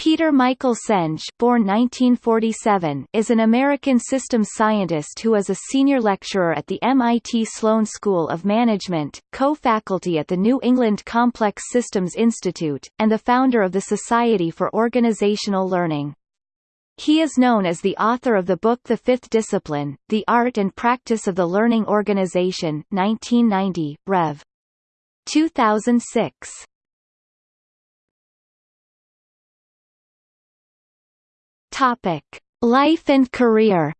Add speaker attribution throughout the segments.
Speaker 1: Peter Michael Senge born 1947, is an American systems scientist who is a senior lecturer at the MIT Sloan School of Management, co-faculty at the New England Complex Systems Institute, and the founder of the Society for Organizational Learning. He is known as the author of the book The Fifth Discipline, The Art and Practice of the Learning Organization 1990, Rev. 2006. Topic: Life and career.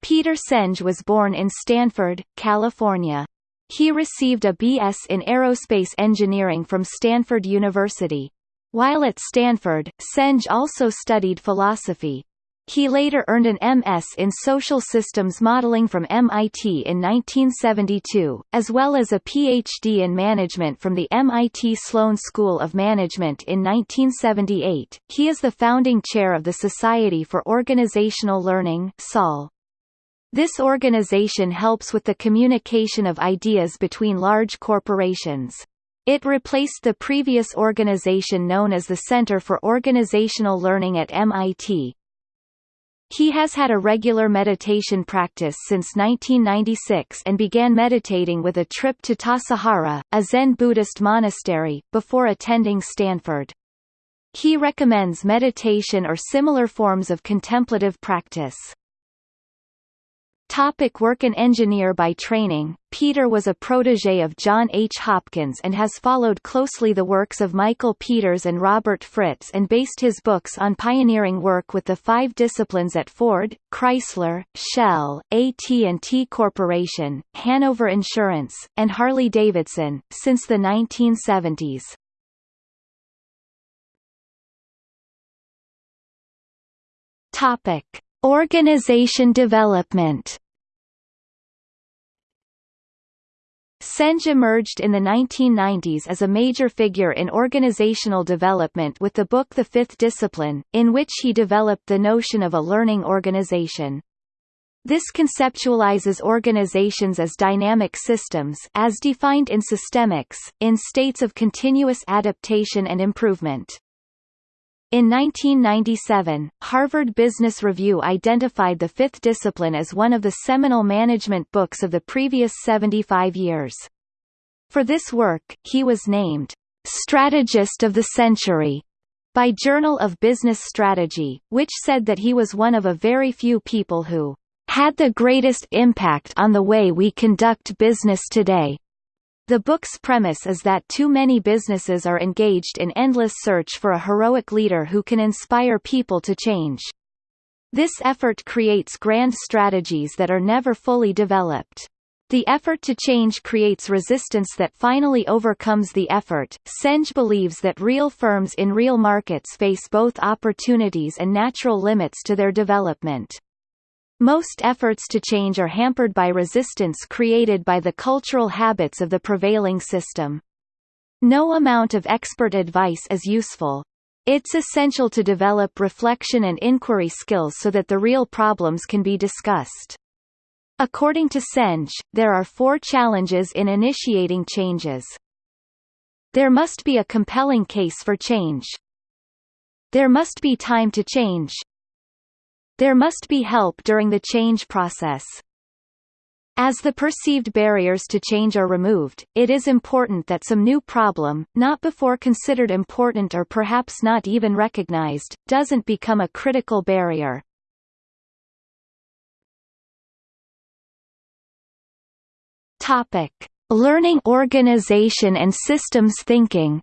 Speaker 1: Peter Senge was born in Stanford, California. He received a B.S. in aerospace engineering from Stanford University. While at Stanford, Senge also studied philosophy. He later earned an MS in Social Systems Modeling from MIT in 1972, as well as a PhD in Management from the MIT Sloan School of Management in 1978. He is the founding chair of the Society for Organizational Learning (SOL). This organization helps with the communication of ideas between large corporations. It replaced the previous organization known as the Center for Organizational Learning at MIT, he has had a regular meditation practice since 1996 and began meditating with a trip to Tassajara, a Zen Buddhist monastery, before attending Stanford. He recommends meditation or similar forms of contemplative practice. Topic work An engineer by training, Peter was a protege of John H. Hopkins and has followed closely the works of Michael Peters and Robert Fritz and based his books on pioneering work with the five disciplines at Ford, Chrysler, Shell, AT&T Corporation, Hanover Insurance, and Harley-Davidson, since the 1970s. Topic. Organization development Senge emerged in the 1990s as a major figure in organizational development with the book The Fifth Discipline, in which he developed the notion of a learning organization. This conceptualizes organizations as dynamic systems as defined in systemics, in states of continuous adaptation and improvement. In 1997, Harvard Business Review identified the fifth discipline as one of the seminal management books of the previous 75 years. For this work, he was named, "...strategist of the century." by Journal of Business Strategy, which said that he was one of a very few people who had the greatest impact on the way we conduct business today. The book's premise is that too many businesses are engaged in endless search for a heroic leader who can inspire people to change. This effort creates grand strategies that are never fully developed. The effort to change creates resistance that finally overcomes the effort. Senge believes that real firms in real markets face both opportunities and natural limits to their development. Most efforts to change are hampered by resistance created by the cultural habits of the prevailing system. No amount of expert advice is useful. It's essential to develop reflection and inquiry skills so that the real problems can be discussed. According to Senge, there are four challenges in initiating changes. There must be a compelling case for change. There must be time to change. There must be help during the change process. As the perceived barriers to change are removed, it is important that some new problem, not before considered important or perhaps not even recognized, doesn't become a critical barrier. Topic: Learning organization and systems thinking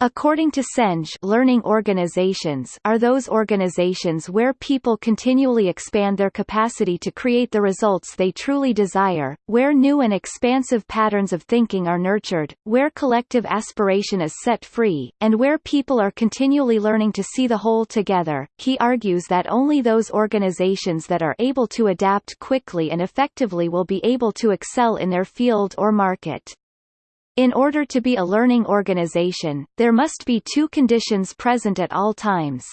Speaker 1: According to Senge learning organizations are those organizations where people continually expand their capacity to create the results they truly desire, where new and expansive patterns of thinking are nurtured, where collective aspiration is set free, and where people are continually learning to see the whole together. He argues that only those organizations that are able to adapt quickly and effectively will be able to excel in their field or market. In order to be a learning organization, there must be two conditions present at all times.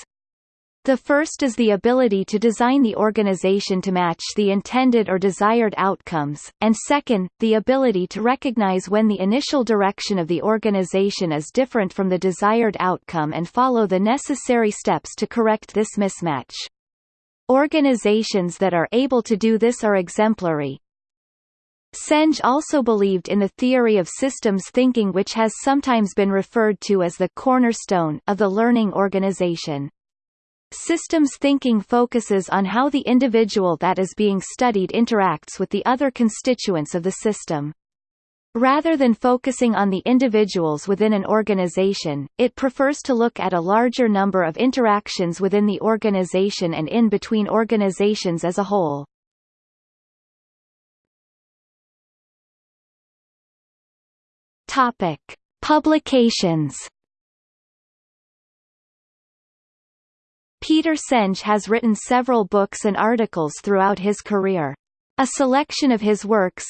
Speaker 1: The first is the ability to design the organization to match the intended or desired outcomes, and second, the ability to recognize when the initial direction of the organization is different from the desired outcome and follow the necessary steps to correct this mismatch. Organizations that are able to do this are exemplary. Senge also believed in the theory of systems thinking which has sometimes been referred to as the cornerstone of the learning organization. Systems thinking focuses on how the individual that is being studied interacts with the other constituents of the system. Rather than focusing on the individuals within an organization, it prefers to look at a larger number of interactions within the organization and in between organizations as a whole. Topic: Publications Peter Senge has written several books and articles throughout his career. A selection of his works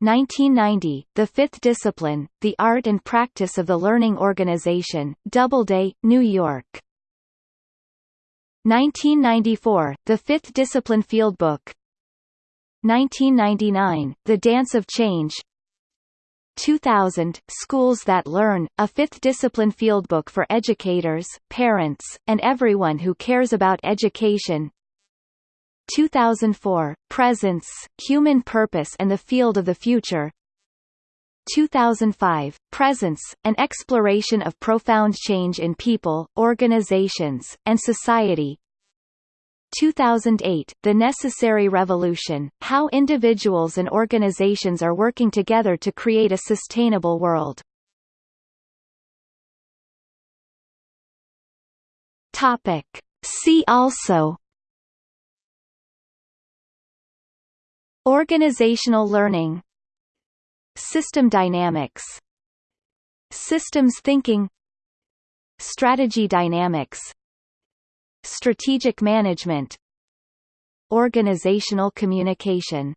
Speaker 1: 1990, The Fifth Discipline, The Art and Practice of the Learning Organization, Doubleday, New York. 1994, The Fifth Discipline Fieldbook 1999, The Dance of Change 2000, Schools That Learn, a fifth discipline fieldbook for educators, parents, and everyone who cares about education. 2004, Presence, Human Purpose and the Field of the Future. 2005, Presence, an exploration of profound change in people, organizations, and society 2008, The Necessary Revolution, How Individuals and Organizations Are Working Together to Create a Sustainable World. Topic. See also Organizational learning System dynamics Systems thinking Strategy dynamics Strategic management Organizational communication